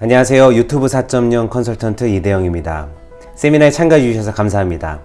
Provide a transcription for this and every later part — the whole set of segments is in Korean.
안녕하세요. 유튜브 4.0 컨설턴트 이대영입니다. 세미나에 참가해 주셔서 감사합니다.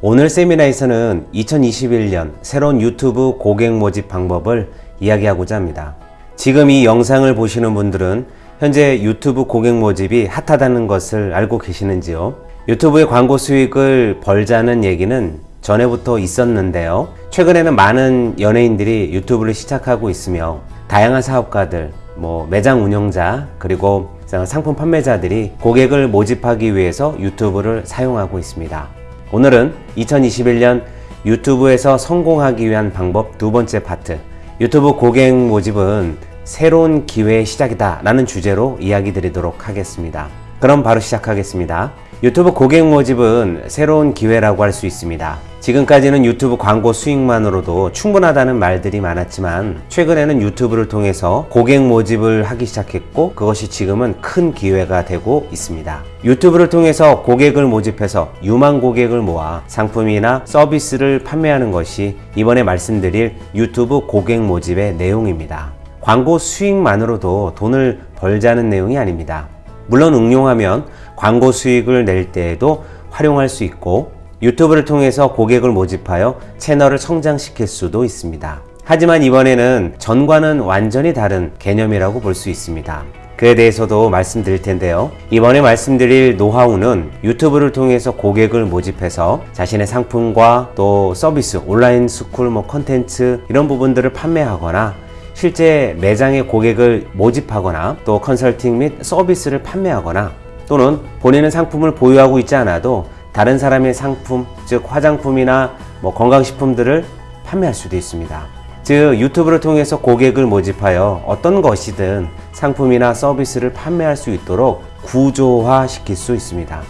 오늘 세미나에서는 2021년 새로운 유튜브 고객 모집 방법을 이야기하고자 합니다. 지금 이 영상을 보시는 분들은 현재 유튜브 고객 모집이 핫하다는 것을 알고 계시는지요? 유튜브의 광고 수익을 벌자는 얘기는 전에부터 있었는데요. 최근에는 많은 연예인들이 유튜브를 시작하고 있으며 다양한 사업가들, 뭐 매장 운영자, 그리고 상품 판매자들이 고객을 모집하기 위해서 유튜브를 사용하고 있습니다. 오늘은 2021년 유튜브에서 성공하기 위한 방법 두 번째 파트 유튜브 고객 모집은 새로운 기회의 시작이다 라는 주제로 이야기 드리도록 하겠습니다. 그럼 바로 시작하겠습니다. 유튜브 고객 모집은 새로운 기회라고 할 수 있습니다. 지금까지는 유튜브 광고 수익만으로도 충분하다는 말들이 많았지만 최근에는 유튜브를 통해서 고객 모집을 하기 시작했고 그것이 지금은 큰 기회가 되고 있습니다. 유튜브를 통해서 고객을 모집해서 유망 고객을 모아 상품이나 서비스를 판매하는 것이 이번에 말씀드릴 유튜브 고객 모집의 내용입니다. 광고 수익만으로도 돈을 벌자는 내용이 아닙니다. 물론 응용하면 광고 수익을 낼 때에도 활용할 수 있고 유튜브를 통해서 고객을 모집하여 채널을 성장시킬 수도 있습니다. 하지만 이번에는 전과는 완전히 다른 개념이라고 볼 수 있습니다. 그에 대해서도 말씀드릴 텐데요. 이번에 말씀드릴 노하우는 유튜브를 통해서 고객을 모집해서 자신의 상품과 또 서비스, 온라인 스쿨, 뭐 컨텐츠 이런 부분들을 판매하거나 실제 매장의 고객을 모집하거나 또 컨설팅 및 서비스를 판매하거나 또는 본인은 상품을 보유하고 있지 않아도 다른 사람의 상품, 즉 화장품이나 뭐 건강식품들을 판매할 수도 있습니다. 즉 유튜브를 통해서 고객을 모집하여 어떤 것이든 상품이나 서비스를 판매할 수 있도록 구조화 시킬 수 있습니다.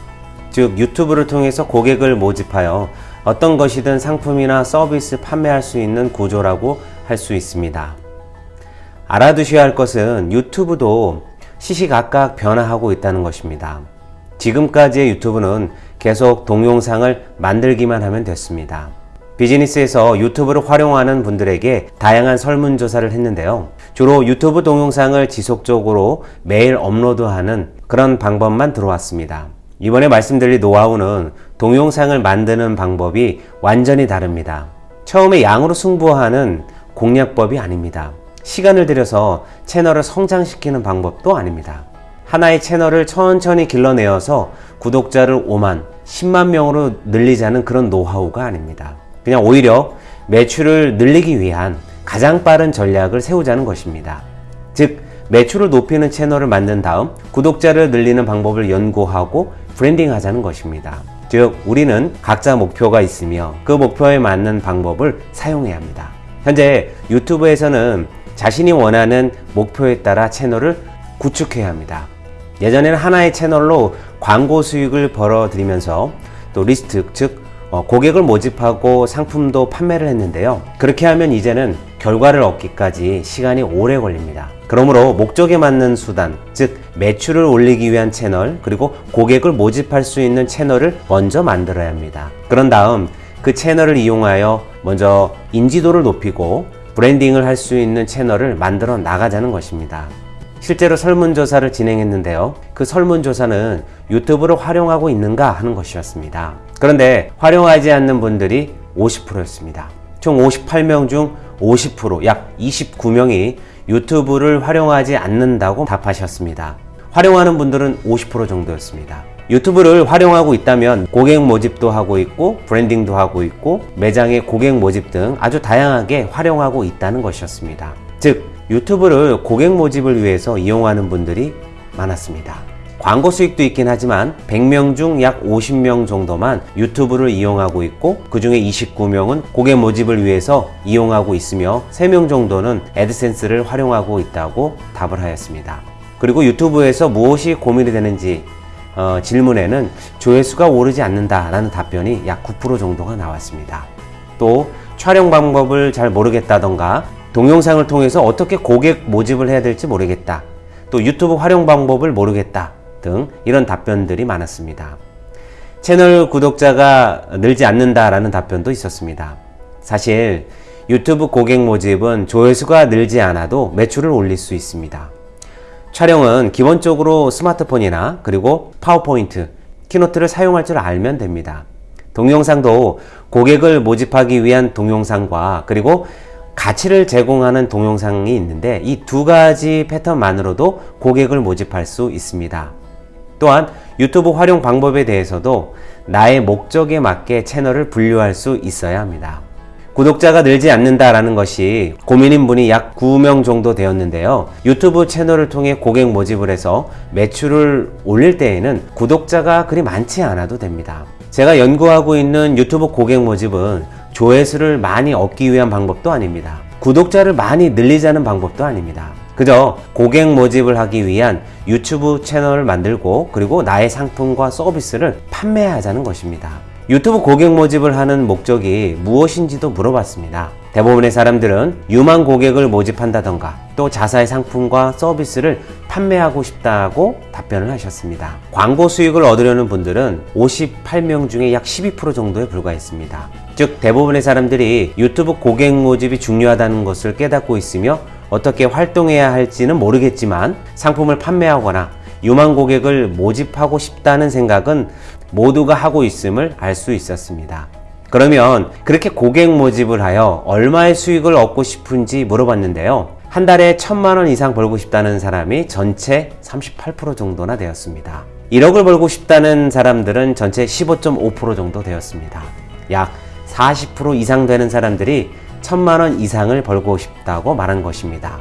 즉 유튜브를 통해서 고객을 모집하여 어떤 것이든 상품이나 서비스 판매할 수 있는 구조라고 할 수 있습니다. 알아두셔야 할 것은 유튜브도 시시각각 변화하고 있다는 것입니다. 지금까지의 유튜브는 계속 동영상을 만들기만 하면 됐습니다. 비즈니스에서 유튜브를 활용하는 분들에게 다양한 설문조사를 했는데요. 주로 유튜브 동영상을 지속적으로 매일 업로드하는 그런 방법만 들어왔습니다. 이번에 말씀드릴 노하우는 동영상을 만드는 방법이 완전히 다릅니다. 처음에 양으로 승부하는 공략법이 아닙니다. 시간을 들여서 채널을 성장시키는 방법도 아닙니다. 하나의 채널을 천천히 길러내어서 구독자를 5만, 10만 명으로 늘리자는 그런 노하우가 아닙니다. 그냥 오히려 매출을 늘리기 위한 가장 빠른 전략을 세우자는 것입니다. 즉, 매출을 높이는 채널을 만든 다음 구독자를 늘리는 방법을 연구하고 브랜딩 하자는 것입니다. 즉, 우리는 각자 목표가 있으며 그 목표에 맞는 방법을 사용해야 합니다. 현재 유튜브에서는 자신이 원하는 목표에 따라 채널을 구축해야 합니다. 예전에는 하나의 채널로 광고 수익을 벌어들이면서 또 리스트, 즉 어, 고객을 모집하고 상품도 판매를 했는데요. 그렇게 하면 이제는 결과를 얻기까지 시간이 오래 걸립니다. 그러므로 목적에 맞는 수단, 즉 매출을 올리기 위한 채널, 그리고 고객을 모집할 수 있는 채널을 먼저 만들어야 합니다. 그런 다음 그 채널을 이용하여 먼저 인지도를 높이고 브랜딩을 할 수 있는 채널을 만들어 나가자는 것입니다. 실제로 설문조사를 진행했는데요. 그 설문조사는 유튜브를 활용하고 있는가 하는 것이었습니다. 그런데 활용하지 않는 분들이 50%였습니다. 총 58명 중 50%, 약 29명이 유튜브를 활용하지 않는다고 답하셨습니다. 활용하는 분들은 50% 정도였습니다. 유튜브를 활용하고 있다면 고객 모집도 하고 있고 브랜딩도 하고 있고 매장의 고객 모집 등 아주 다양하게 활용하고 있다는 것이었습니다. 즉 유튜브를 고객 모집을 위해서 이용하는 분들이 많았습니다. 광고 수익도 있긴 하지만 100명 중 약 50명 정도만 유튜브를 이용하고 있고 그 중에 29명은 고객 모집을 위해서 이용하고 있으며 3명 정도는 애드센스를 활용하고 있다고 답을 하였습니다. 그리고 유튜브에서 무엇이 고민이 되는지 어, 질문에는 조회수가 오르지 않는다라는 답변이 약 9% 정도가 나왔습니다. 또 촬영 방법을 잘 모르겠다던가 동영상을 통해서 어떻게 고객 모집을 해야 될지 모르겠다. 또 유튜브 활용 방법을 모르겠다. 등 이런 답변들이 많았습니다. 채널 구독자가 늘지 않는다라는 답변도 있었습니다. 사실 유튜브 고객 모집은 조회수가 늘지 않아도 매출을 올릴 수 있습니다. 촬영은 기본적으로 스마트폰이나 그리고 파워포인트, 키노트를 사용할 줄 알면 됩니다. 동영상도 고객을 모집하기 위한 동영상과 그리고 가치를 제공하는 동영상이 있는데 이 두 가지 패턴만으로도 고객을 모집할 수 있습니다. 또한 유튜브 활용 방법에 대해서도 나의 목적에 맞게 채널을 분류할 수 있어야 합니다. 구독자가 늘지 않는다라는 것이 고민인 분이 약 9명 정도 되었는데요. 유튜브 채널을 통해 고객 모집을 해서 매출을 올릴 때에는 구독자가 그리 많지 않아도 됩니다. 제가 연구하고 있는 유튜브 고객 모집은 조회수를 많이 얻기 위한 방법도 아닙니다. 구독자를 많이 늘리자는 방법도 아닙니다. 그저 고객 모집을 하기 위한 유튜브 채널을 만들고 그리고 나의 상품과 서비스를 판매하자는 것입니다. 유튜브 고객 모집을 하는 목적이 무엇인지도 물어봤습니다. 대부분의 사람들은 유망 고객을 모집한다던가 또 자사의 상품과 서비스를 판매하고 싶다고 답변을 하셨습니다. 광고 수익을 얻으려는 분들은 58명 중에 약 12% 정도에 불과했습니다. 즉 대부분의 사람들이 유튜브 고객 모집이 중요하다는 것을 깨닫고 있으며 어떻게 활동해야 할지는 모르겠지만 상품을 판매하거나 유망 고객을 모집하고 싶다는 생각은 모두가 하고 있음을 알 수 있었습니다. 그러면 그렇게 고객 모집을 하여 얼마의 수익을 얻고 싶은지 물어봤는데요. 한 달에 천만 원 이상 벌고 싶다는 사람이 전체 38% 정도나 되었습니다. 1억을 벌고 싶다는 사람들은 전체 15.5% 정도 되었습니다. 약 40% 이상 되는 사람들이 천만 원 이상을 벌고 싶다고 말한 것입니다.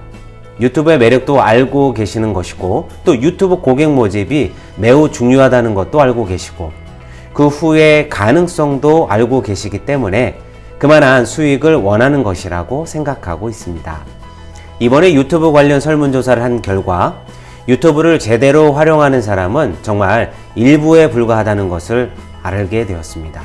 유튜브의 매력도 알고 계시는 것이고 또 유튜브 고객 모집이 매우 중요하다는 것도 알고 계시고 그 후의 가능성도 알고 계시기 때문에 그만한 수익을 원하는 것이라고 생각하고 있습니다. 이번에 유튜브 관련 설문조사를 한 결과 유튜브를 제대로 활용하는 사람은 정말 일부에 불과하다는 것을 알게 되었습니다.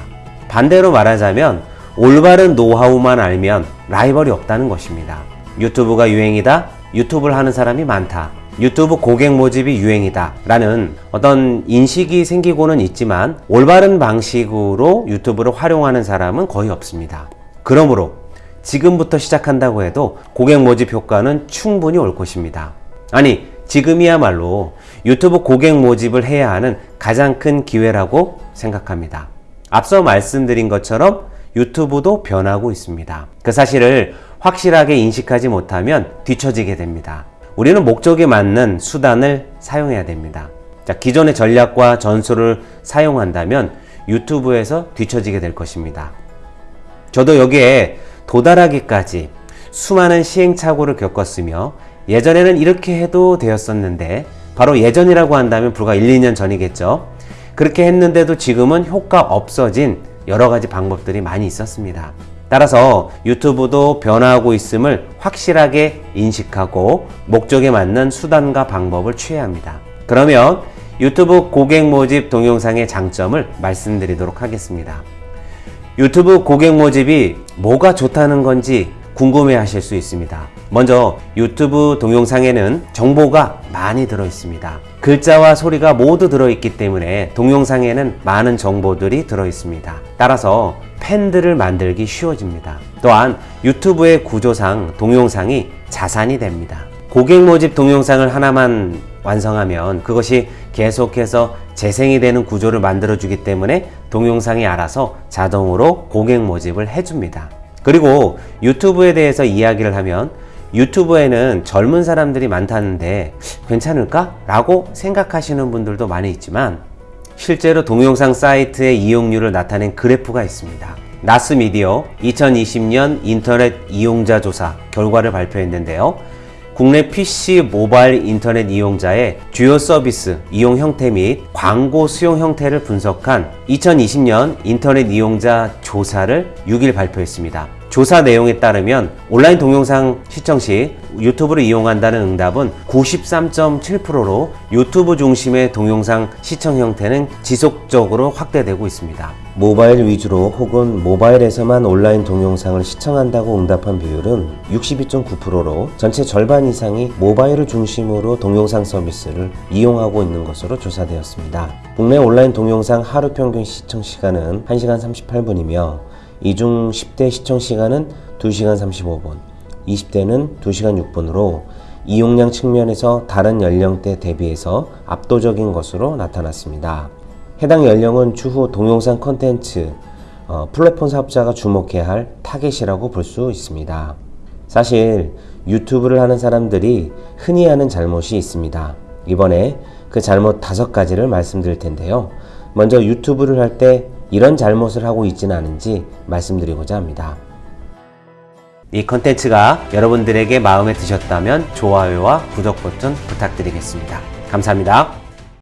반대로 말하자면 올바른 노하우만 알면 라이벌이 없다는 것입니다. 유튜브가 유행이다? 유튜브를 하는 사람이 많다. 유튜브 고객 모집이 유행이다 라는 어떤 인식이 생기고는 있지만 올바른 방식으로 유튜브를 활용하는 사람은 거의 없습니다. 그러므로 지금부터 시작한다고 해도 고객 모집 효과는 충분히 올 것입니다. 아니, 지금이야말로 유튜브 고객 모집을 해야 하는 가장 큰 기회라고 생각합니다. 앞서 말씀드린 것처럼 유튜브도 변하고 있습니다. 그 사실을 확실하게 인식하지 못하면 뒤처지게 됩니다. 우리는 목적에 맞는 수단을 사용해야 됩니다. 자, 기존의 전략과 전술을 사용한다면 유튜브에서 뒤처지게 될 것입니다. 저도 여기에 도달하기까지 수많은 시행착오를 겪었으며 예전에는 이렇게 해도 되었었는데 바로 예전이라고 한다면 불과 1, 2년 전이겠죠. 그렇게 했는데도 지금은 효과 없어진 여러 가지 방법들이 많이 있었습니다. 따라서 유튜브도 변화하고 있음을 확실하게 인식하고 목적에 맞는 수단과 방법을 취해야 합니다. 그러면 유튜브 고객 모집 동영상의 장점을 말씀드리도록 하겠습니다. 유튜브 고객 모집이 뭐가 좋다는 건지 궁금해 하실 수 있습니다. 먼저 유튜브 동영상에는 정보가 많이 들어 있습니다. 글자와 소리가 모두 들어 있기 때문에 동영상에는 많은 정보들이 들어 있습니다. 따라서 팬들을 만들기 쉬워집니다. 또한 유튜브의 구조상 동영상이 자산이 됩니다. 고객 모집 동영상을 하나만 완성하면 그것이 계속해서 재생이 되는 구조를 만들어주기 때문에 동영상이 알아서 자동으로 고객 모집을 해줍니다. 그리고 유튜브에 대해서 이야기를 하면 유튜브에는 젊은 사람들이 많다는데 괜찮을까? 라고 생각하시는 분들도 많이 있지만 실제로 동영상 사이트의 이용률을 나타낸 그래프가 있습니다. 나스미디어 2020년 인터넷 이용자 조사 결과를 발표했는데요. 국내 PC 모바일 인터넷 이용자의 주요 서비스 이용 형태 및 광고 수용 형태를 분석한 2020년 인터넷 이용자 조사를 6일 발표했습니다. 조사 내용에 따르면 온라인 동영상 시청 시 유튜브를 이용한다는 응답은 93.7%로 유튜브 중심의 동영상 시청 형태는 지속적으로 확대되고 있습니다. 모바일 위주로 혹은 모바일에서만 온라인 동영상을 시청한다고 응답한 비율은 62.9%로 전체 절반 이상이 모바일을 중심으로 동영상 서비스를 이용하고 있는 것으로 조사되었습니다. 국내 온라인 동영상 하루 평균 시청 시간은 1시간 38분이며 이중 10대 시청 시간은 2시간 35분, 20대는 2시간 6분으로 이용량 측면에서 다른 연령대 대비해서 압도적인 것으로 나타났습니다. 해당 연령은 추후 동영상 콘텐츠 어, 플랫폼 사업자가 주목해야 할 타겟이라고 볼 수 있습니다. 사실 유튜브를 하는 사람들이 흔히 하는 잘못이 있습니다. 이번에 그 잘못 다섯 가지를 말씀드릴 텐데요. 먼저 유튜브를 할 때 이런 잘못을 하고 있지는 않은지 말씀드리고자 합니다. 이 컨텐츠가 여러분들에게 마음에 드셨다면 좋아요와 구독 버튼 부탁드리겠습니다. 감사합니다.